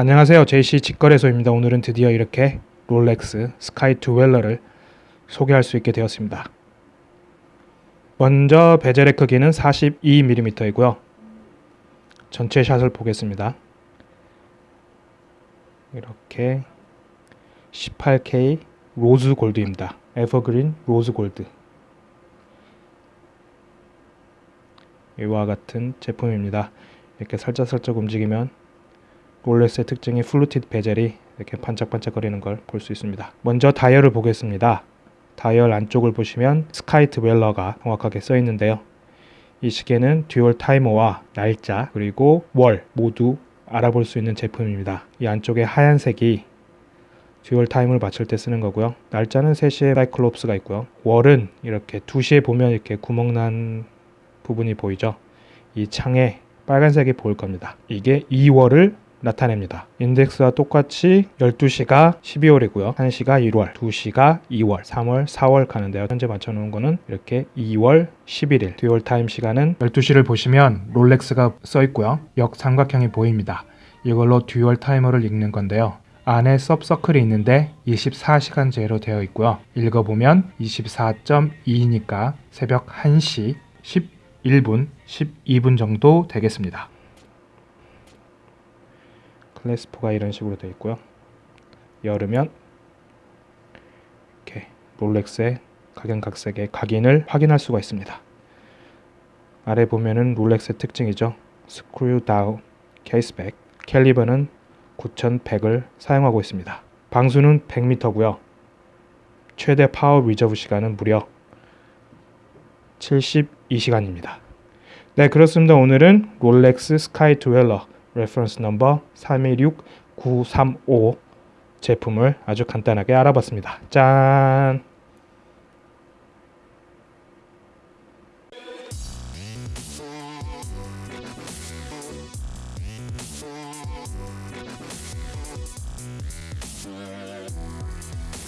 안녕하세요. JC 직거래소입니다. 오늘은 드디어 이렇게 롤렉스 스카이 드웰러를 소개할 수 있게 되었습니다. 먼저 베젤의 크기는 42mm이고요. 전체 샷을 보겠습니다. 이렇게 18K rose gold입니다. evergreen rose gold. 이와 같은 제품입니다. 이렇게 살짝살짝 움직이면 롤렉스의 특징이 fluted 베젤이 이렇게 반짝반짝거리는 걸 볼 수 있습니다. 먼저 다이얼을 보겠습니다. 다이얼 안쪽을 보시면 스카이 드웰러가 정확하게 써 있는데요. 이 시계는 dual timer와 날짜 그리고 월 모두 알아볼 수 있는 제품입니다. 이 안쪽에 하얀색이 dual time을 맞출 때 쓰는 거고요. 날짜는 3시에 cyclops가 있고요. 월은 이렇게 2시에 보면 이렇게 구멍 난 부분이 보이죠. 이 창에 빨간색이 보일 겁니다. 이게 2월을 나타냅니다. 인덱스와 똑같이 12시가 12월이고요. 1시가 1월, 2시가 2월, 3월, 4월 가는데요. 현재 맞춰놓은 거는 이렇게 2월 11일 dual time 시간은 12시를 보시면 Rolex가 써 있고요. 역삼각형이 보입니다. 이걸로 dual time을 읽는 건데요. 안에 sub circle이 있는데 24시간제로 되어 있고요. 읽어보면 24.2니까 새벽 1시 11분, 12분 정도 되겠습니다. 클래스포가 이런 식으로 되어 있고요. 열으면 이렇게 롤렉스의 각양각색의 각인을 확인할 수가 있습니다. 아래 보면은 롤렉스의 특징이죠. 스크류 다운 케이스백 캘리버는 9100을 사용하고 있습니다. 방수는 100m고요. 최대 power reserve 시간은 무려 72시간입니다. 네 그렇습니다. 오늘은 Rolex Sky-Dweller reference number 326935 제품을 아주 간단하게 알아봤습니다. 짠!